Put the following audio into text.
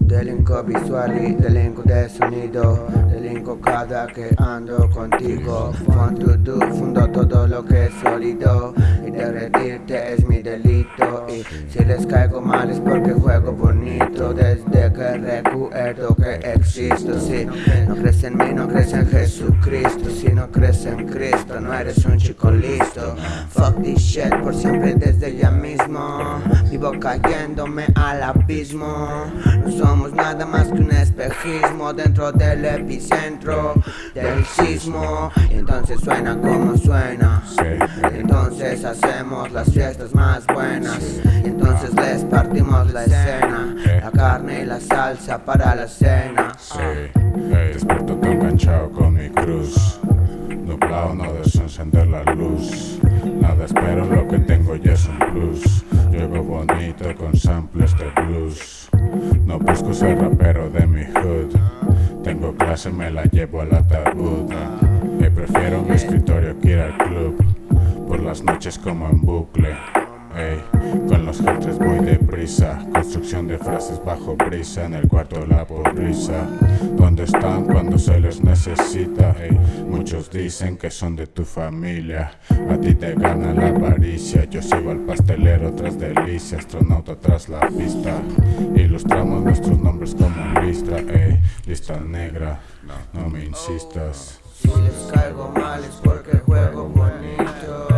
Delinco visuali, delinco de sonido Delinco cada que ando contigo. Fundo fundo todo lo que es sólido Y derretirte es mi delito Si les caigo mal es porque juego bonito. Desde que recuerdo que existo. Si no crees en mí, no crees en Jesucristo. Si no crees en Cristo, no eres un chico listo. Fuck this shit por siempre desde ya mismo. Vivo cayéndome al abismo. No somos nada más que un espejismo Dentro del epicentro del sismo. Y entonces suena como suena Entonces hacemos las fiestas más buenas. Y entonces les partimos la escena. La carne y la salsa para la cena. Sí, despierto tan enganchado con mi cruz. Nublado, no deseo encender la luz. Nada espero, lo que tengo ya es un plus. Llego bonito con samples de blues. No busco ser rapero de mi hood. Tengo clase, me la llevo al ataúd. Me prefiero mi escritorio que ir al club Las noches como en bucle. Con los jefes muy deprisa. Construcción de frases bajo brisa En el cuarto la pobreza. ¿Dónde están cuando se les necesita? muchos dicen que son de tu familia. A ti te gana la avaricia. Yo sigo al pastelero tras delicia Astronauta tras la pista. Ilustramos nuestros nombres como lista. Ey, Lista negra, no me insistas. Si les caigo mal es porque juego bonito